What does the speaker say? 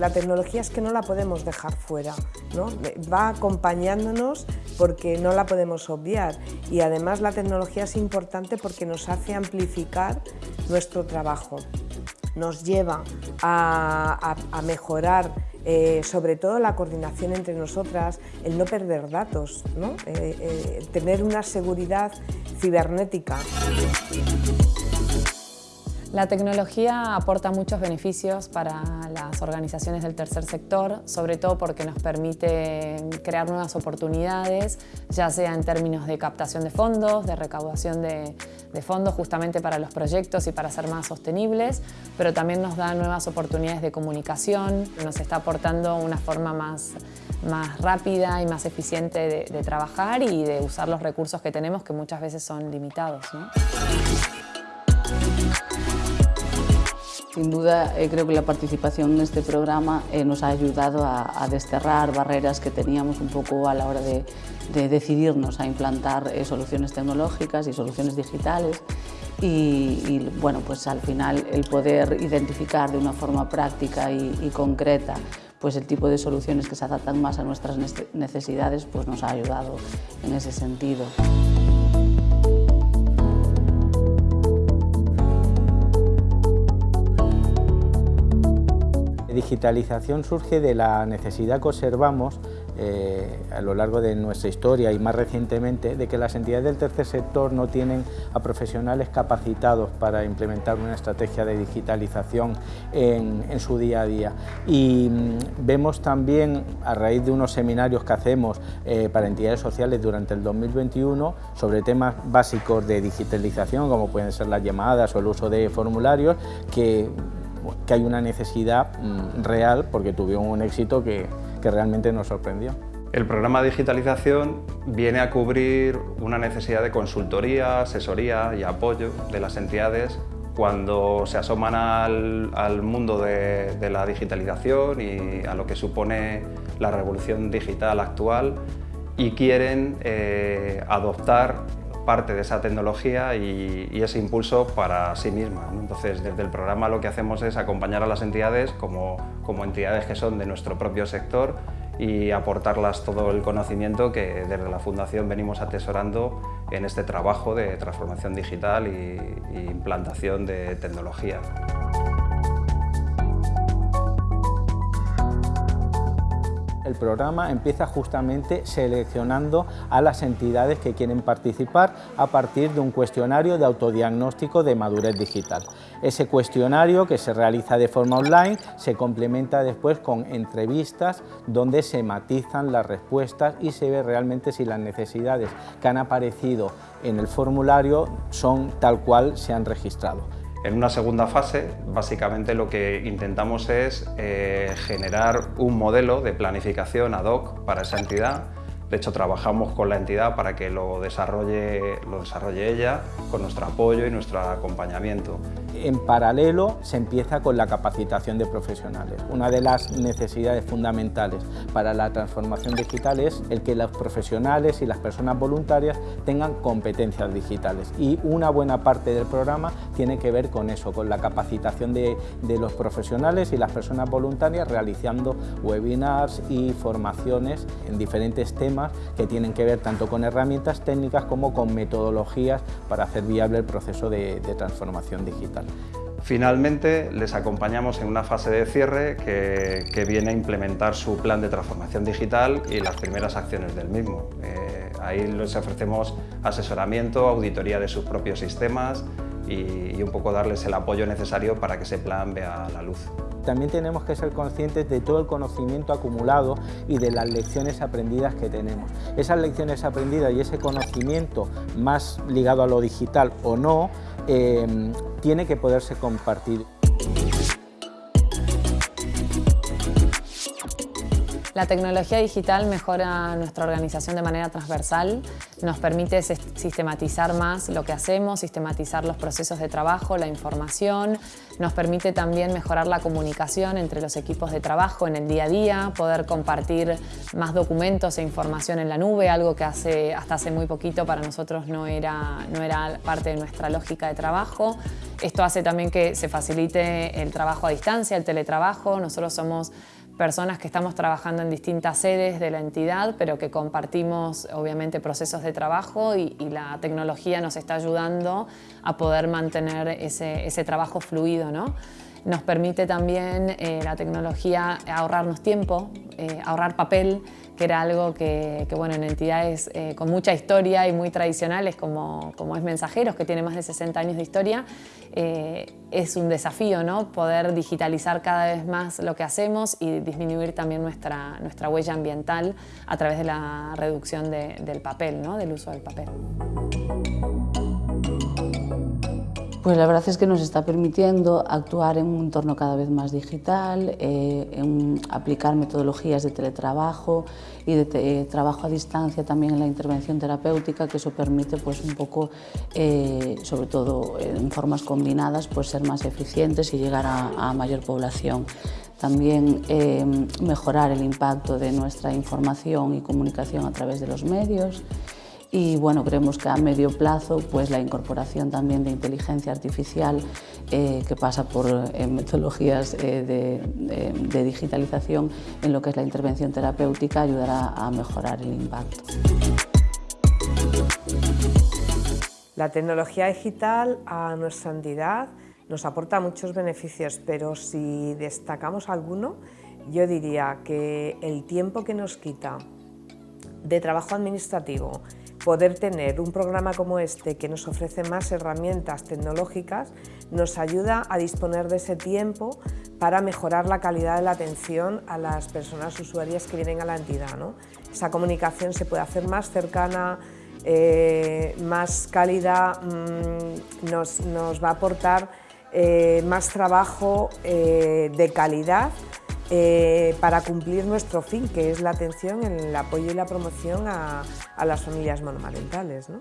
La tecnología es que no la podemos dejar fuera, ¿no? va acompañándonos porque no la podemos obviar y además la tecnología es importante porque nos hace amplificar nuestro trabajo, nos lleva a, mejorar eh, sobre todo la coordinación entre nosotras, el no perder datos, ¿no? Eh, eh, tener una seguridad cibernética. La tecnología aporta muchos beneficios para las organizaciones del tercer sector, sobre todo porque nos permite crear nuevas oportunidades, ya sea en términos de captación de fondos, de recaudación de, fondos justamente para los proyectos y para ser más sostenibles, pero también nos da nuevas oportunidades de comunicación, nos está aportando una forma más, más rápida y más eficiente de, trabajar y de usar los recursos que tenemos que muchas veces son limitados. Sin duda, eh, creo que la participación en este programa eh, nos ha ayudado a, desterrar barreras que teníamos un poco a la hora de, decidirnos a implantar eh, soluciones tecnológicas y soluciones digitales y, bueno, pues al final el poder identificar de una forma práctica y, y concreta pues el tipo de soluciones que se adaptan más a nuestras necesidades pues nos ha ayudado en ese sentido. Digitalización surge de la necesidad que observamos eh, a lo largo de nuestra historia y más recientemente de que las entidades del tercer sector no tienen a profesionales capacitados para implementar una estrategia de digitalización en, su día a día. Y mm, vemos también, a raíz de unos seminarios que hacemos eh, para entidades sociales durante el 2021 sobre temas básicos de digitalización, como pueden ser las llamadas o el uso de formularios, que que hay una necesidad mm, real porque tuvieron un éxito que, que realmente nos sorprendió. El programa de digitalización viene a cubrir una necesidad de consultoría, asesoría y apoyo de las entidades cuando se asoman al, al mundo de, de, la digitalización y a lo que supone la revolución digital actual y quieren eh, adoptar parte de esa tecnología y, ese impulso para sí misma. Entonces, desde el programa lo que hacemos es acompañar a las entidades como, como entidades que son de nuestro propio sector y aportarlas todo el conocimiento que desde la Fundación venimos atesorando en este trabajo de transformación digital e implantación de tecnología. El programa empieza justamente seleccionando a las entidades que quieren participar a partir de un cuestionario de autodiagnóstico de madurez digital. Ese cuestionario que se realiza de forma online se complementa después con entrevistas donde se matizan las respuestas y se ve realmente si las necesidades que han aparecido en el formulario son tal cual se han registrado. En una segunda fase, básicamente lo que intentamos es eh, generar un modelo de planificación ad hoc para esa entidad de hecho, trabajamos con la entidad para que lo desarrolle, lo desarrolle ella con nuestro apoyo y nuestro acompañamiento. En paralelo se empieza con la capacitación de profesionales. Una de las necesidades fundamentales para la transformación digital es el que los profesionales y las personas voluntarias tengan competencias digitales y una buena parte del programa tiene que ver con eso, con la capacitación de, los profesionales y las personas voluntarias realizando webinars y formaciones en diferentes temas que tienen que ver tanto con herramientas técnicas como con metodologías para hacer viable el proceso de, transformación digital. Finalmente, les acompañamos en una fase de cierre que, viene a implementar su plan de transformación digital y las primeras acciones del mismo. Eh, ahí les ofrecemos asesoramiento, auditoría de sus propios sistemas y, y un poco darles el apoyo necesario para que ese plan vea la luz. También tenemos que ser conscientes de todo el conocimiento acumulado y de las lecciones aprendidas que tenemos. Esas lecciones aprendidas y ese conocimiento más ligado a lo digital o no, eh, tiene que poderse compartir. La tecnología digital mejora nuestra organización de manera transversal, nos permite sistematizar más lo que hacemos, sistematizar los procesos de trabajo, la información, nos permite también mejorar la comunicación entre los equipos de trabajo en el día a día, poder compartir más documentos e información en la nube, algo que hace, hasta hace muy poquito para nosotros no era, no era parte de nuestra lógica de trabajo. Esto hace también que se facilite el trabajo a distancia, el teletrabajo. Nosotros somos personas que estamos trabajando en distintas sedes de la entidad, pero que compartimos obviamente procesos de trabajo y, la tecnología nos está ayudando a poder mantener ese, ese trabajo fluido. ¿no? Nos permite también eh, la tecnología ahorrarnos tiempo, eh, ahorrar papel, que era algo que, bueno, en entidades eh, con mucha historia y muy tradicionales como, como, es Mensajeros, que tiene más de 60 años de historia, es un desafío ¿no? poder digitalizar cada vez más lo que hacemos y disminuir también nuestra, nuestra huella ambiental a través de la reducción del papel, ¿no? del uso del papel. Pues la verdad es que nos está permitiendo actuar en un entorno cada vez más digital, eh, en aplicar metodologías de teletrabajo y de eh, trabajo a distancia también en la intervención terapéutica, que eso permite pues un poco, eh, sobre todo en formas combinadas, pues ser más eficientes y llegar a, a mayor población. También mejorar el impacto de nuestra información y comunicación a través de los medios y bueno, creemos que a medio plazo pues la incorporación también de inteligencia artificial eh, que pasa por eh, metodologías eh, de, de, digitalización en lo que es la intervención terapéutica ayudará a mejorar el impacto. La tecnología digital a nuestra entidad nos aporta muchos beneficios, pero si destacamos alguno, yo diría que el tiempo que nos quita de trabajo administrativo, poder tener un programa como este que nos ofrece más herramientas tecnológicas nos ayuda a disponer de ese tiempo para mejorar la calidad de la atención a las personas usuarias que vienen a la entidad. ¿no? Esa comunicación se puede hacer más cercana, eh, más cálida, mm, nos, va a aportar eh, más trabajo eh, de calidad eh, para cumplir nuestro fin, que es la atención, el apoyo y la promoción a, las familias monomarentales. ¿no?